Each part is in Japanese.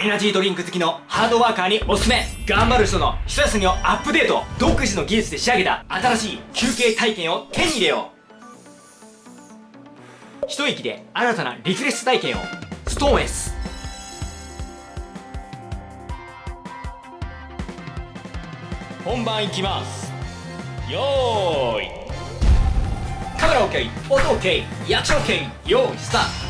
エナジードリンク好きのハードワーカーにおすすめ。頑張る人の一休みをアップデート。独自の技術で仕上げた新しい休憩体験を手に入れよう。一息で新たなリフレッシュ体験をストーン S 本番いきます。よーい。カメラ OK 音 OK 役所 OK よー。いスタート。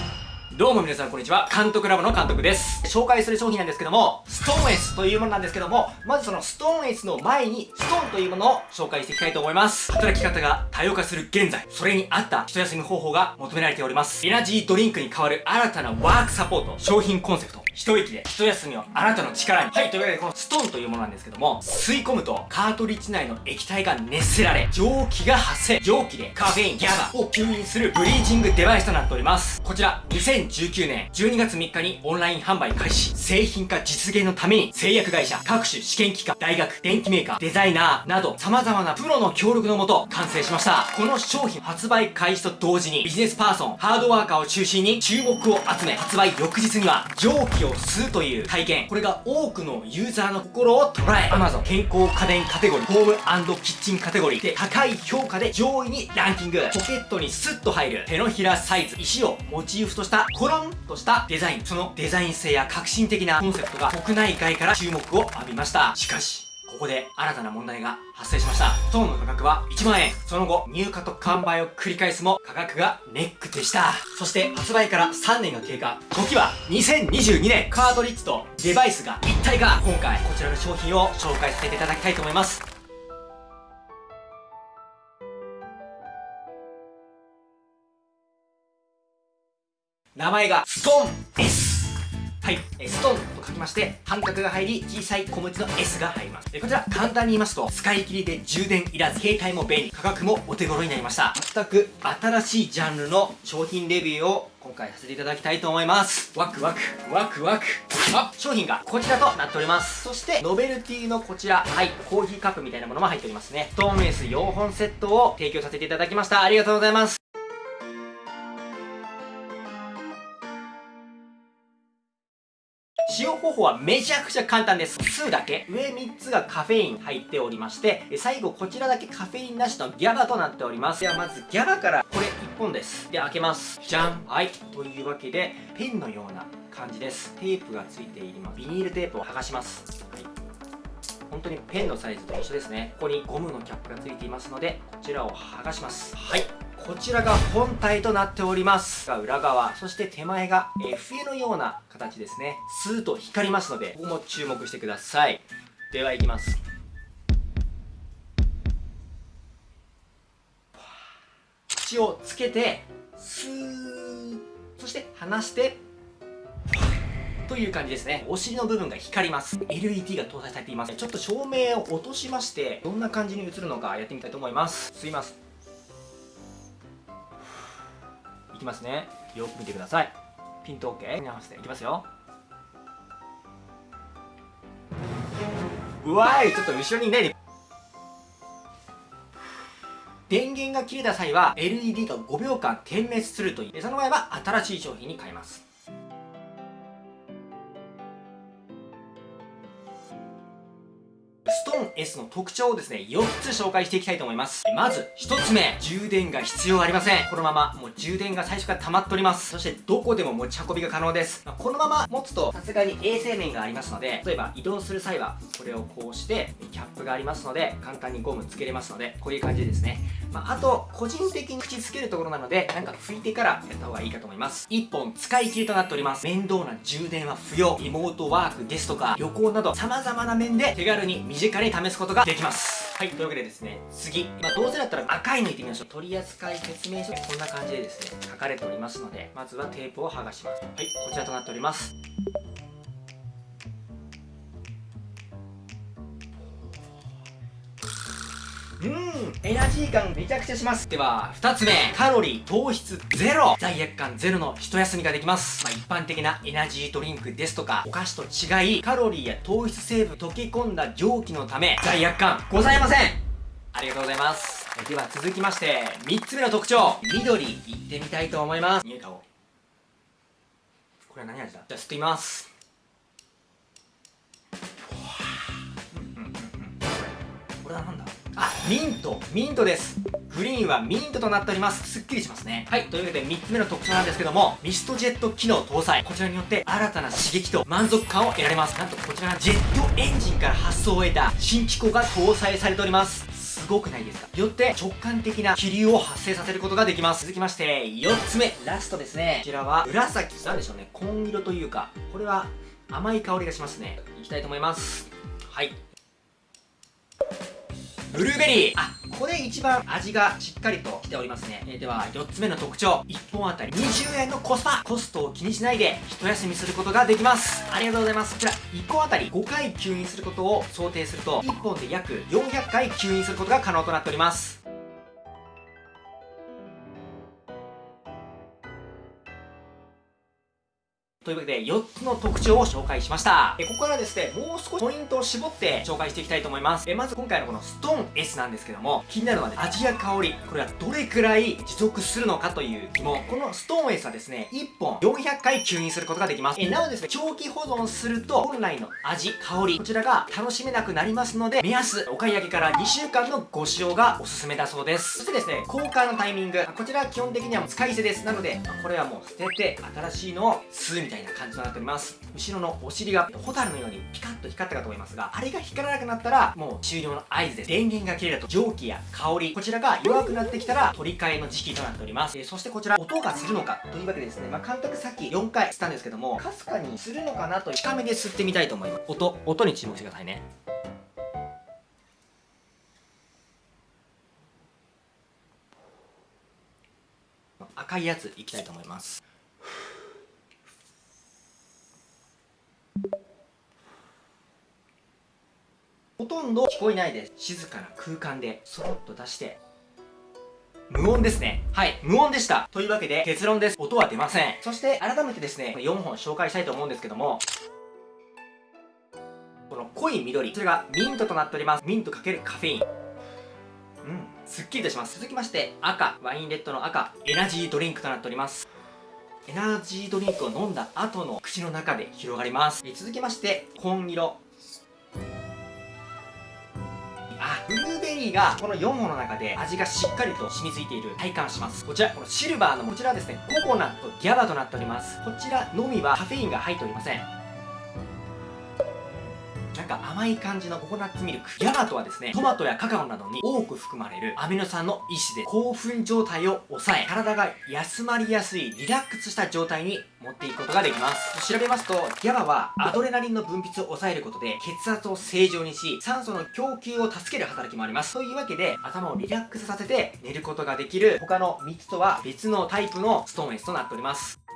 どうも皆さんこんにちは。監督ラボの監督です。紹介する商品なんですけども、ストーン S というものなんですけども、まずそのストーン S の前に、ストーンというものを紹介していきたいと思います。働き方が多様化する現在、それに合った一休み方法が求められております。エナジードリンクに代わる新たなワークサポート、商品コンセプト、一息で一休みをあなたの力に。はい、というわけでこのストーンというものなんですけども、吸い込むとカートリッジ内の液体が熱せられ、蒸気が発生。蒸気でカフェイン、ギャバを吸引するブリーチングデバイスとなっております。こちら、2019年12月3日にオンライン販売開始。製品化実現のために製薬会社、各種試験機関、大学、電機メーカー、デザイナーなど様々なプロの協力のもと完成しました。この商品発売開始と同時にビジネスパーソン、ハードワーカーを中心に注目を集め、発売翌日には蒸気をを吸うという体験これが多くのユーザーの心を捉え Amazon 健康家電カテゴリーホームキッチンカテゴリーで高い評価で上位にランキングポケットにスッと入る手のひらサイズ石をモチーフとしたコロンとしたデザインそのデザイン性や革新的なコンセプトが国内外から注目を浴びましたしかしここで新たな問題が発生しました。ストーンの価格は1万円。その後、入荷と完売を繰り返すも価格がネックでした。そして発売から3年が経過。時は2022年。カートリッジとデバイスが一体化。今回こちらの商品を紹介させていただきたいと思います。名前がストーン S。はい、えストーンと書きまして、半角が入り、小さい小文字の S が入ります。えこちら、簡単に言いますと、使い切りで充電いらず、携帯も便利、価格もお手頃になりました。全く新しいジャンルの商品レビューを今回させていただきたいと思います。ワクワク、ワクワク。あ、商品がこちらとなっております。そして、ノベルティのこちら、はい、コーヒーカップみたいなものも入っておりますね。ストーンエース4本セットを提供させていただきました。ありがとうございます。方法はめちゃくちゃ簡単です。2だけ。上3つがカフェイン入っておりまして、最後こちらだけカフェインなしのギャバとなっております。ではまずギャバからこれ1本です。で、開けます。じゃんはい。というわけで、ペンのような感じです。テープがついています。ビニールテープを剥がします。はい。本当にペンのサイズと一緒ですね。ここにゴムのキャップがついていますので、こちらを剥がします。はい。こちらが本体となっておりますが裏側そして手前が、え笛のような形ですねスーッと光りますのでここも注目してくださいではいきます口をつけてスーそして離してという感じですね。お尻の部分が光ります。LED が搭載されています。ちょっと照明を落としまして、どんな感じに映るのかやってみたいと思います。吸います。いきますね。よく見てください。ピント OK に合わせていきますよ。うわい。ちょっと後ろにね電源が切れた際は LED が5秒間点滅するという。その場合は新しい商品に変えます。S の特徴をですね、4つ紹介していきたいと思います。まず、1つ目、充電が必要ありません。このまま、もう充電が最初から溜まっております。そして、どこでも持ち運びが可能です。まあ、このまま持つと、さすがに衛生面がありますので、例えば移動する際は、これをこうして、キャップがありますので、簡単にゴムつけれますので、こういう感じですね。まあ、あと、個人的に口つけるところなので、なんか拭いてからやった方がいいかと思います。1本使い切りとなっております。面倒な充電は不要。リモートワークですとか、旅行など、様々な面で手軽に身近に試すことができます。はいというわけでですね次。まあどうせだったら赤いのいってみましょう。取扱説明書。こんな感じでですね書かれておりますのでまずはテープを剥がします。はいこちらとなっております。うん。エナジー感めちゃくちゃします。では二つ目カロリー糖質ゼロ。罪悪感ゼロの一休みができます、まあ、一般的なエナジードリンクですとかお菓子と違いカロリーや糖質成分溶け込んだ蒸気のため罪悪感ございません。ありがとうございます。では続きまして三つ目の特徴。緑いってみたいと思います。匂い顔これは何味だ？じゃあ吸ってみます。これは何だ？ミントミントです。グリーンはミントとなっております。すっきりしますね。はいというわけで3つ目の特徴なんですけどもミストジェット機能搭載。こちらによって新たな刺激と満足感を得られます。なんとこちらジェットエンジンから発想を得た新機構が搭載されております。すごくないですか？よって直感的な気流を発生させることができます。続きまして4つ目ラストですね。こちらは紫なんでしょうね。紺色というかこれは甘い香りがしますね。いきたいと思います。はい。ブルーベリー。あこれ一番味がしっかりときておりますね、えー、では4つ目の特徴。1本あたり。20円のコスパ。コストを気にしないで一休みすることができます。ありがとうございます。こちら1本あたり5回吸引することを想定すると1本で約400回吸引することが可能となっております。というわけで4つの特徴を紹介しました。えここからですねもう少しポイントを絞って紹介していきたいと思います。えまず今回のこのストーン S なんですけども気になるのはね味や香り。これはどれくらい持続するのかという疑問。このストーン S はですね1本400回吸引することができます。えなおですね長期保存すると本来の味香りこちらが楽しめなくなりますので目安お買い上げから2週間のご使用がおすすめだそうです。そしてですね交換のタイミング。こちら基本的には使い捨てです。なのでこれはもう捨てて新しいのを吸うみたいな。感じとなっております。後ろのお尻がホタルのようにピカッと光ったかと思いますがあれが光らなくなったらもう終了の合図です。電源が切れると。蒸気や香りこちらが弱くなってきたら取り替えの時期となっております、えー、そしてこちら音がするのかというわけでですねまあ監督さっき4回吸ったんですけどもかすかにするのかなと近めで吸ってみたいと思います。音音に注目してくださいね。赤いやついきたいと思います。ほとんど聞こえないです静かな空間でそろっと出して無音ですね。はい、無音でした。というわけで結論です。音は出ません。そして改めてですね、4本紹介したいと思うんですけども、この濃い緑、それがミントとなっております。ミント×カフェイン。うん、すっきりとします。続きまして、赤、ワインレッドの赤、エナジードリンクとなっております。エナジードリンクを飲んだ後の口の中で広がります。続きまして、紺色。ーがこの4本の中で味がしっかりと染みついている体感します。こちら、このシルバーのこちらはですね、ココナットギャバとなっております。こちらのみはカフェインが入っておりません。か甘い感じのココナッツミルク。ヤマトはですね、トマトやカカオなどに多く含まれるアミノ酸の一種で興奮状態を抑え、体が休まりやすいリラックスした状態に持っていくことができます。調べますと、ギャバはアドレナリンの分泌を抑えることで血圧を正常にし、酸素の供給を助ける働きもあります。というわけで、頭をリラックスさせて寝ることができる他の3つとは別のタイプのストーン S となっております。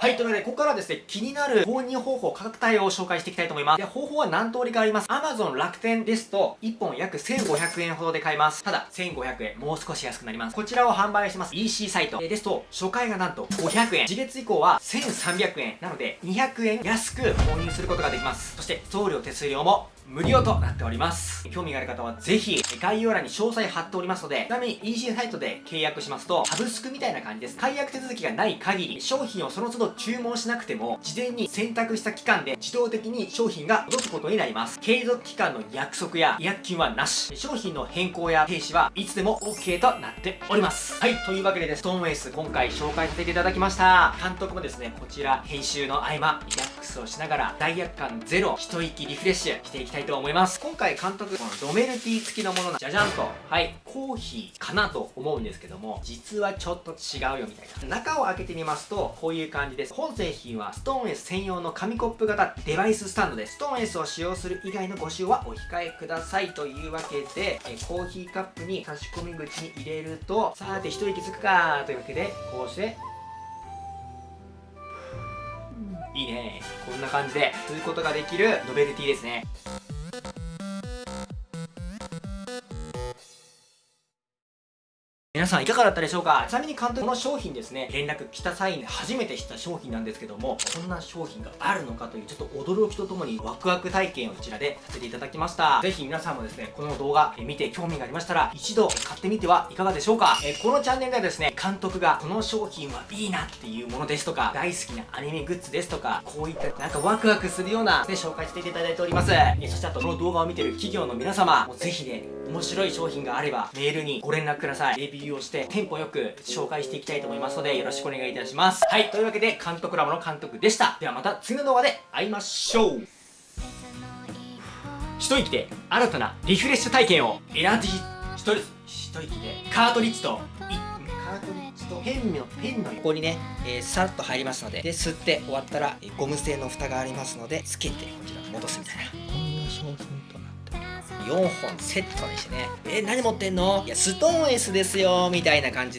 はい、というわけで、ここからはですね、気になる購入方法、価格帯を紹介していきたいと思います。で、方法は何通りかあります。Amazon 楽天ですと、1本約1500円ほどで買えます。ただ、1500円、もう少し安くなります。こちらを販売してます EC サイトですと、初回がなんと500円。次月以降は1300円。なので、200円安く購入することができます。そして、送料手数料も無料となっております。興味がある方はぜひ概要欄に詳細貼っておりますので、ちなみに EC サイトで契約しますと、サブスクみたいな感じです。解約手続きがない限り、商品をその都度注文しなくても、事前に選択した期間で自動的に商品が届くことになります。継続期間の約束や違約金はなし。商品の変更や停止はいつでも OK となっております。はい、というわけでです、ストーンエース今回紹介させていただきました。監督もですね、こちら編集の合間、リラックスをしながら、罪悪感ゼロ、一息リフレッシュしていきたいと思います。今回監督、このドメルティ付きのものな、じゃじゃんと、はい、コーヒーかなと思うんですけども、実はちょっと違うよみたいな。中を開けてみますと、こういう感じです。本製品はストーン S 専用の紙コップ型デバイススタンドです。ストーン S を使用する以外のご使用はお控えくださいというわけで、えコーヒーカップに差し込み口に入れると、さて一息つくかというわけで、こうして、いいねこんな感じで吸うことができるノベルティですね皆さんいかがだったでしょうか？ちなみに監督この商品ですね連絡来た際に初めて知った商品なんですけどもこんな商品があるのかというちょっと驚きとともにワクワク体験をこちらでさせていただきました。ぜひ皆さんもですねこの動画見て興味がありましたら一度買ってみてはいかがでしょうか？えこのチャンネルではですね監督がこの商品はいいなっていうものですとか大好きなアニメグッズですとかこういったなんかワクワクするような、ね、紹介していただいております。えそしてあとこの動画を見てる企業の皆様もぜひね面白い商品があればメールにご連絡ください。レビューをしてテンポよく紹介していきたいと思いますのでよろしくお願いいたします。はいというわけで監督ラボの監督でした。ではまた次の動画で会いましょう。一息で新たなリフレッシュ体験をエナジー一息一息でカートリッジといカートリッジとペンのペンの横にね、えー、さっと入りますのでで吸って終わったら、えーゴム製の蓋がありますのでつけてこちら戻すみたいな。こんな商品4本セットにしてね。え何持ってんの？いやストーン S ですよみたいな感じで。